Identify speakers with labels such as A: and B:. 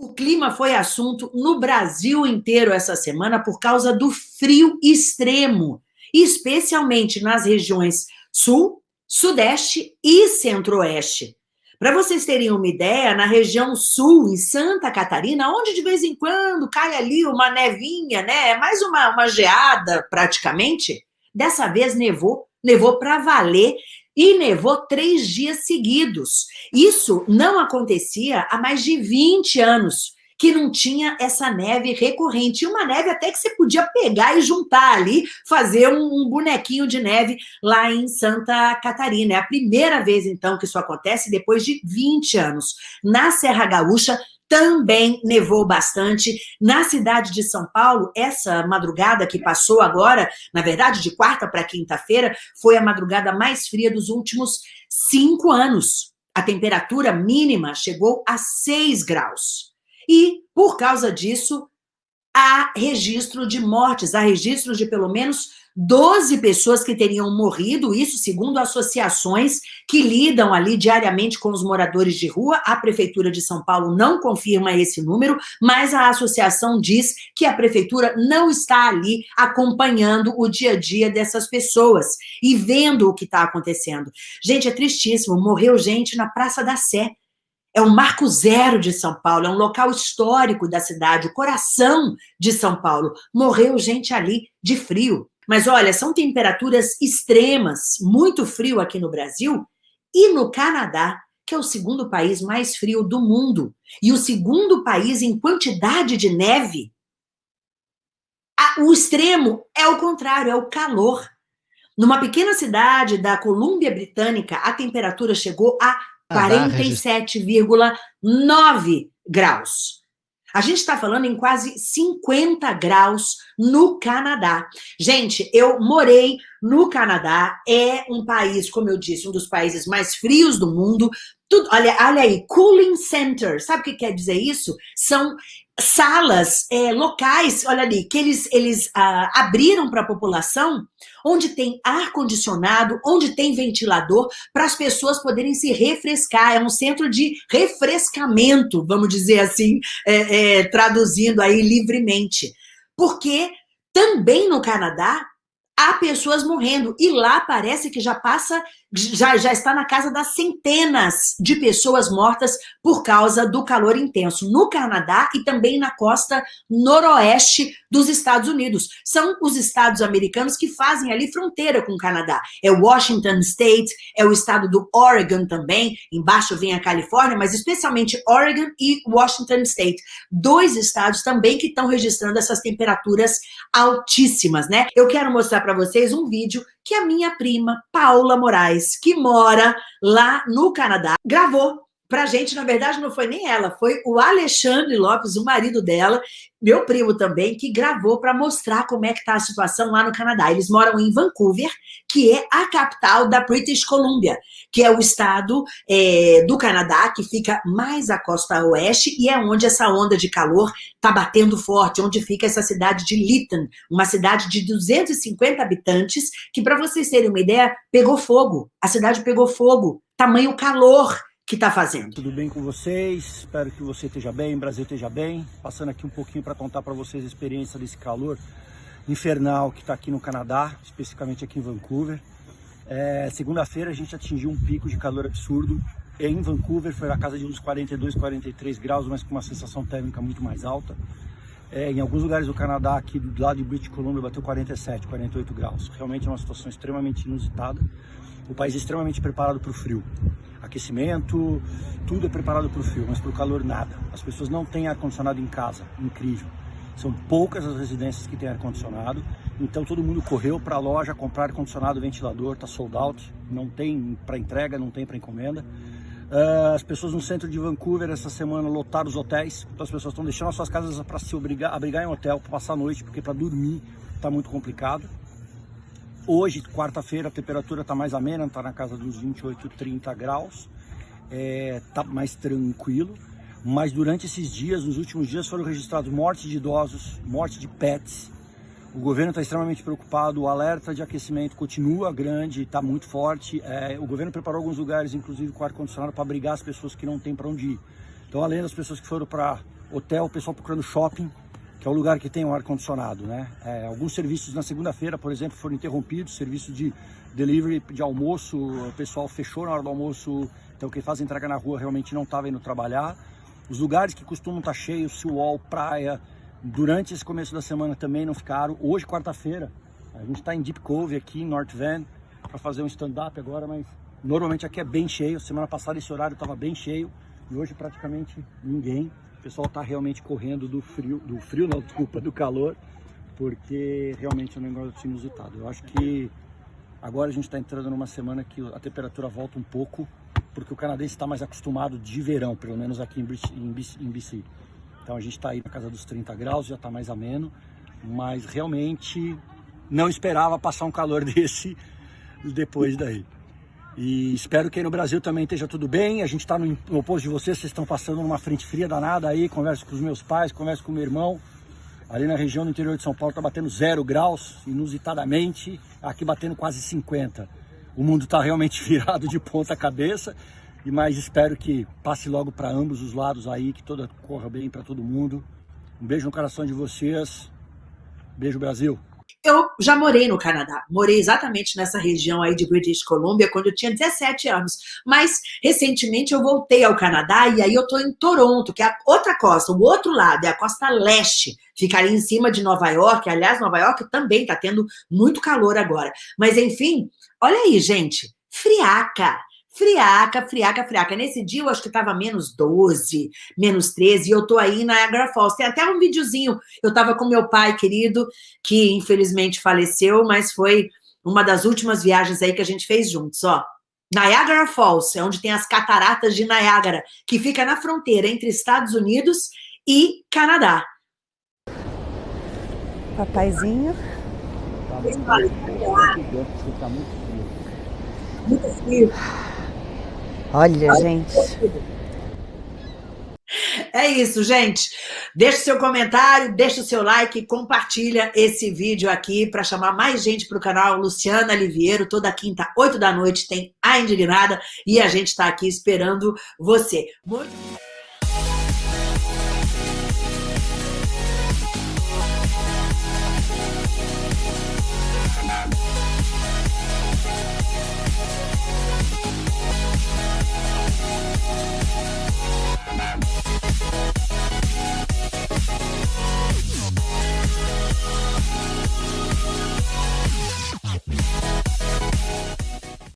A: O clima foi assunto no Brasil inteiro essa semana por causa do frio extremo, especialmente nas regiões sul, sudeste e centro-oeste. Para vocês terem uma ideia, na região sul, em Santa Catarina, onde de vez em quando cai ali uma nevinha, né? Mais uma, uma geada praticamente, dessa vez nevou, nevou para valer e nevou três dias seguidos. Isso não acontecia há mais de 20 anos, que não tinha essa neve recorrente. E uma neve até que você podia pegar e juntar ali, fazer um, bonequinho de neve lá em Santa Catarina. É a primeira vez, então, que isso acontece depois de 20 anos. Na Serra Gaúcha, também nevou bastante. Na cidade de São Paulo, essa madrugada que passou agora, na verdade, de quarta para quinta-feira, foi a madrugada mais fria dos últimos cinco anos. A temperatura mínima chegou a 6 graus. E, por causa disso, há registro de mortes, há registro de pelo menos 12 pessoas que teriam morrido, isso segundo associações que lidam ali diariamente com os moradores de rua. A Prefeitura de São Paulo não confirma esse número, mas a associação diz que a Prefeitura não está ali acompanhando o dia a dia dessas pessoas e vendo o que está acontecendo. Gente, é tristíssimo, morreu gente na Praça da Sé, é um marco zero de São Paulo, é um local histórico da cidade, o coração de São Paulo. Morreu gente ali de frio. Mas olha, são temperaturas extremas, muito frio aqui no Brasil e no Canadá, que é o segundo país mais frio do mundo e o segundo país em quantidade de neve. O extremo é o contrário, é o calor. Numa pequena cidade da Colômbia Britânica, a temperatura chegou a 47,9 graus. A gente está falando em quase 50 graus no Canadá. Gente, eu morei no Canadá, é um país, como eu disse, um dos países mais frios do mundo. Tudo, olha, olha aí, cooling center, sabe o que quer dizer isso? São salas é, locais, olha ali, que eles, eles ah, abriram para a população, onde tem ar-condicionado, onde tem ventilador, para as pessoas poderem se refrescar. É um centro de refrescamento, vamos dizer assim, é, é, traduzindo aí livremente. Porque também no Canadá há pessoas morrendo. E lá parece que já passa, já, já está na casa das centenas de pessoas mortas por causa do calor intenso no Canadá e também na costa noroeste dos Estados Unidos. São os estados americanos que fazem ali fronteira com o Canadá. É Washington State, é o estado do Oregon também, embaixo vem a Califórnia, mas especialmente Oregon e Washington State. Dois estados também que estão registrando essas temperaturas altíssimas, né? Eu quero mostrar para para vocês um vídeo que a minha prima, Paula Moraes, que mora lá no Canadá, gravou pra gente, na verdade, não foi nem ela, foi o Alexandre Lopes, o marido dela, meu primo também, que gravou para mostrar como é que tá a situação lá no Canadá. Eles moram em Vancouver, que é a capital da British Columbia, que é o estado é, do Canadá que fica mais à costa oeste e é onde essa onda de calor tá batendo forte, onde fica essa cidade de Lytton, uma cidade de 250 habitantes, que para vocês terem uma ideia, pegou fogo. A cidade pegou fogo, tamanho calor que está fazendo.
B: Tudo bem com vocês? Espero que você esteja bem, o Brasil esteja bem. Passando aqui um pouquinho para contar para vocês a experiência desse calor infernal que está aqui no Canadá, especificamente aqui em Vancouver. É, Segunda-feira a gente atingiu um pico de calor absurdo. Em Vancouver foi na casa de uns 42, 43 graus, mas com uma sensação térmica muito mais alta. É, em alguns lugares do Canadá, aqui do lado de British Columbia, bateu 47, 48 graus. Realmente é uma situação extremamente inusitada. O país é extremamente preparado para o frio aquecimento, tudo é preparado para o frio, mas para o calor nada. As pessoas não têm ar-condicionado em casa, incrível. São poucas as residências que têm ar-condicionado, então todo mundo correu para a loja comprar ar-condicionado, ventilador, está sold out, não tem para entrega, não tem para encomenda. Uh, as pessoas no centro de Vancouver essa semana lotaram os hotéis, então as pessoas estão deixando as suas casas para se obrigar, abrigar em hotel, para passar a noite, porque para dormir está muito complicado. Hoje, quarta-feira, a temperatura está mais amena, está na casa dos 28, 30 graus. Está é, mais tranquilo. Mas durante esses dias, nos últimos dias, foram registrados mortes de idosos, mortes de pets. O governo está extremamente preocupado, o alerta de aquecimento continua grande, está muito forte. É, o governo preparou alguns lugares, inclusive com ar-condicionado, para abrigar as pessoas que não têm para onde ir. Então, além das pessoas que foram para hotel, o pessoal procurando shopping, que é o lugar que tem um ar-condicionado, né? É, alguns serviços na segunda-feira, por exemplo, foram interrompidos, serviço de delivery de almoço, o pessoal fechou na hora do almoço, então quem faz entrega na rua realmente não estava indo trabalhar. Os lugares que costumam estar tá cheios, Seawall, praia, durante esse começo da semana também não ficaram. Hoje, quarta-feira, a gente está em Deep Cove aqui em North Van para fazer um stand-up agora, mas normalmente aqui é bem cheio. Semana passada esse horário estava bem cheio e hoje praticamente ninguém. O pessoal está realmente correndo do frio, do frio não, desculpa, do calor, porque realmente é um negócio inusitado. Eu acho que agora a gente está entrando numa semana que a temperatura volta um pouco, porque o canadense está mais acostumado de verão, pelo menos aqui em BC. Então a gente está aí na casa dos 30 graus, já está mais ameno, mas realmente não esperava passar um calor desse depois daí. E espero que aí no Brasil também esteja tudo bem. A gente está no, oposto de vocês, vocês estão passando numa frente fria danada aí. Converso com os meus pais, converso com meu irmão. Ali na região do interior de São Paulo está batendo zero graus, inusitadamente. Aqui batendo quase 50. O mundo está realmente virado de ponta cabeça. E mais espero que passe logo para ambos os lados aí, que toda corra bem para todo mundo. Um beijo no coração de vocês. Beijo Brasil.
A: Eu já morei no Canadá, morei exatamente nessa região aí de British Columbia quando eu tinha 17 anos, mas recentemente eu voltei ao Canadá e aí eu tô em Toronto, que é a outra costa, o outro lado, é a costa leste, ficaria em cima de Nova York, aliás, Nova York também tá tendo muito calor agora, mas enfim, olha aí, gente, friaca, friaca, friaca, friaca. Nesse dia eu acho que tava menos 12, menos 13, e eu tô aí na Niagara Falls. Tem até um videozinho, eu tava com meu pai querido, que infelizmente faleceu, mas foi uma das últimas viagens aí que a gente fez juntos, ó. Niagara Falls, é onde tem as cataratas de Niagara, que fica na fronteira entre Estados Unidos e Canadá.
C: Papaizinho. Tá muito, tá muito frio. Muito frio. Olha, gente.
A: É isso, gente. Deixa o seu comentário, deixa o seu like, compartilha esse vídeo aqui para chamar mais gente para o canal. Luciana Liviero, toda quinta, 8 da noite, tem A Indignada e a gente está aqui esperando você. Muito...